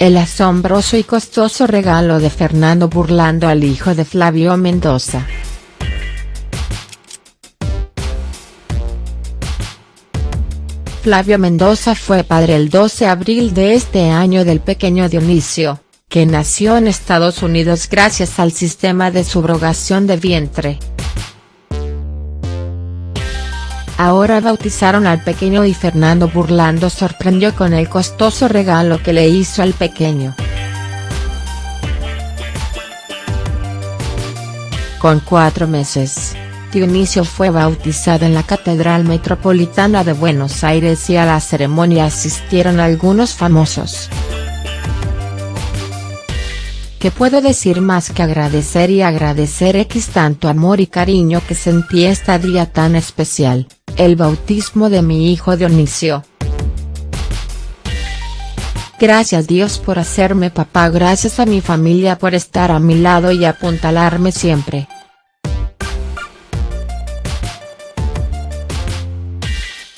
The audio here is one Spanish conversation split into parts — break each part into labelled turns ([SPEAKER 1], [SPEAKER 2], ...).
[SPEAKER 1] El asombroso y costoso regalo de Fernando burlando al hijo de Flavio Mendoza. Flavio Mendoza fue padre el 12 de abril de este año del pequeño Dionisio, que nació en Estados Unidos gracias al sistema de subrogación de vientre. Ahora bautizaron al pequeño y Fernando Burlando sorprendió con el costoso regalo que le hizo al pequeño. Con cuatro meses, Dionisio fue bautizado en la Catedral Metropolitana de Buenos Aires y a la ceremonia asistieron algunos famosos. ¿Qué puedo decir más que agradecer y agradecer X tanto amor y cariño que sentí este día tan especial? El bautismo de mi hijo Dionisio. Gracias Dios por hacerme papá gracias a mi familia por estar a mi lado y apuntalarme siempre.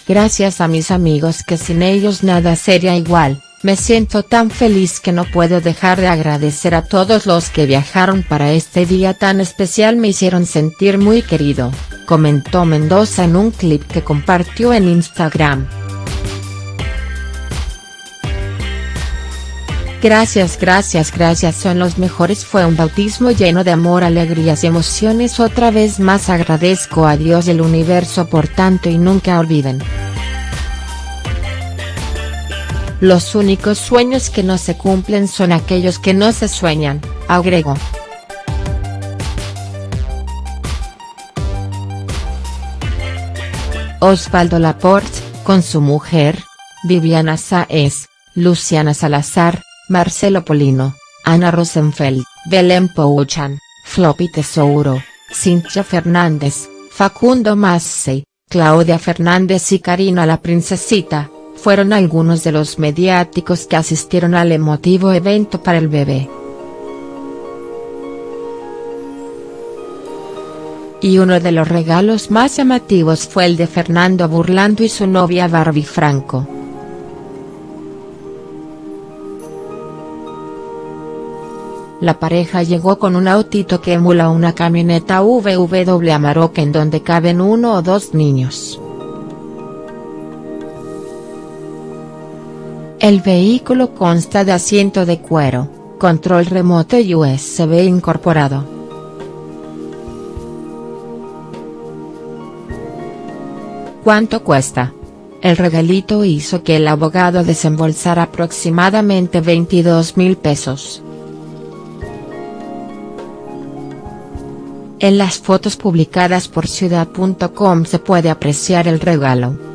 [SPEAKER 1] Gracias a mis amigos que sin ellos nada sería igual, me siento tan feliz que no puedo dejar de agradecer a todos los que viajaron para este día tan especial me hicieron sentir muy querido comentó Mendoza en un clip que compartió en Instagram. Gracias gracias gracias son los mejores fue un bautismo lleno de amor alegrías y emociones otra vez más agradezco a Dios del universo por tanto y nunca olviden. Los únicos sueños que no se cumplen son aquellos que no se sueñan, agregó. Osvaldo Laporte, con su mujer, Viviana Sáez, Luciana Salazar, Marcelo Polino, Ana Rosenfeld, Belén Pouchan, Floppy Tesouro, Cintia Fernández, Facundo Massey, Claudia Fernández y Karina la Princesita, fueron algunos de los mediáticos que asistieron al emotivo evento para el bebé. Y uno de los regalos más llamativos fue el de Fernando Burlando y su novia Barbie Franco. La pareja llegó con un autito que emula una camioneta VW Amarok en donde caben uno o dos niños. El vehículo consta de asiento de cuero, control remoto y USB incorporado. ¿Cuánto cuesta? El regalito hizo que el abogado desembolsara aproximadamente 22 mil pesos. En las fotos publicadas por ciudad.com se puede apreciar el regalo.